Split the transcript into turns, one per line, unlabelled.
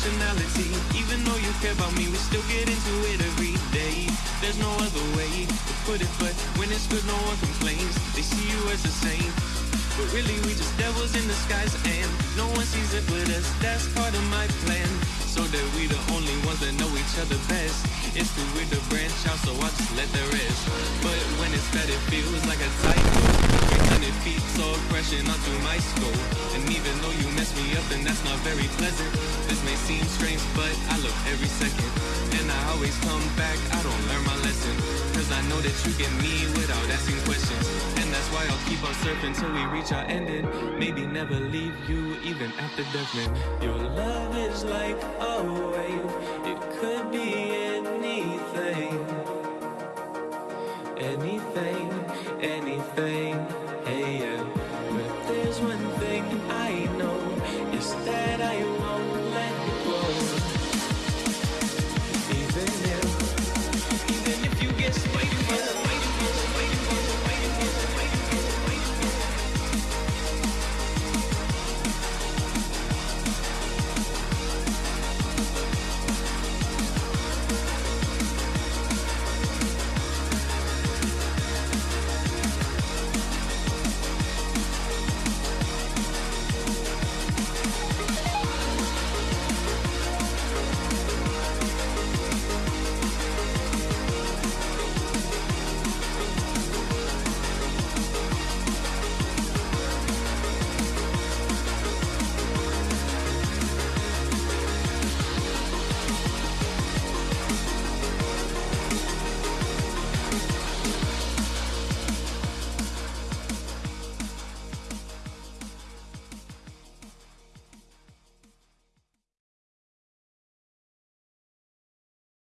all the dysfunctionality. Even though you care about me, we still get into it every day. There's no other way to put it, but when it's good, no one complains. They see you as a saint. But really, we just devils in disguise, and no one sees it but us. That's part of my plan. So that we the only ones that know each other best. It's too weird to branch out, so I just let the rest. But when it's bad, it feels like a typo. 300 feet tall, crashing onto my skull. And that's not very pleasant. This may seem strange, but I look every second. And I always come back, I don't learn my lesson. Cause I know that you get me without asking questions. And that's why I'll keep on surfing till we reach our ending. Maybe never leave you even after death, man. Your love is like a wave, it could be anything. Anything, anything, hey yeah. But there's one thing I I.